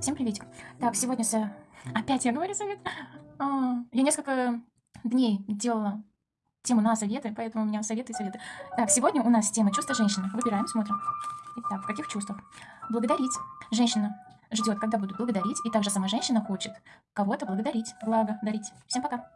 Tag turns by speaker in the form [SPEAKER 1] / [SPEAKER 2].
[SPEAKER 1] Всем приветик. Так, сегодня с... опять я говорю совет. А, я несколько дней делала тему на советы, поэтому у меня советы и советы. Так, сегодня у нас тема чувства женщины. Выбираем, смотрим. Итак, в каких чувствах? Благодарить. Женщина ждет, когда будут благодарить, и также сама женщина хочет кого-то благодарить, благо дарить. Всем пока.